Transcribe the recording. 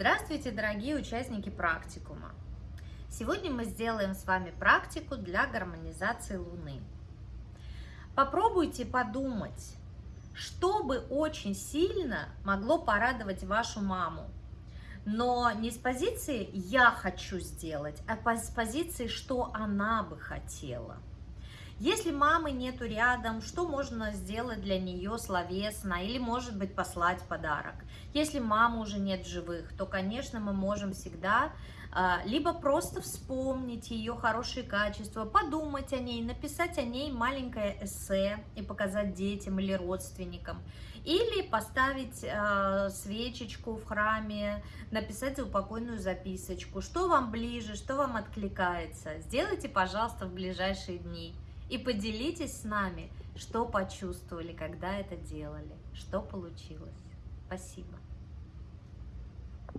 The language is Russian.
Здравствуйте, дорогие участники практикума! Сегодня мы сделаем с вами практику для гармонизации Луны. Попробуйте подумать, что бы очень сильно могло порадовать вашу маму, но не с позиции «я хочу сделать», а с позиции «что она бы хотела». Если мамы нету рядом, что можно сделать для нее словесно или, может быть, послать подарок? Если мамы уже нет живых, то, конечно, мы можем всегда а, либо просто вспомнить ее хорошие качества, подумать о ней, написать о ней маленькое эссе и показать детям или родственникам, или поставить э, свечечку в храме, написать заупокойную записочку, что вам ближе, что вам откликается. Сделайте, пожалуйста, в ближайшие дни. И поделитесь с нами, что почувствовали, когда это делали, что получилось. Спасибо.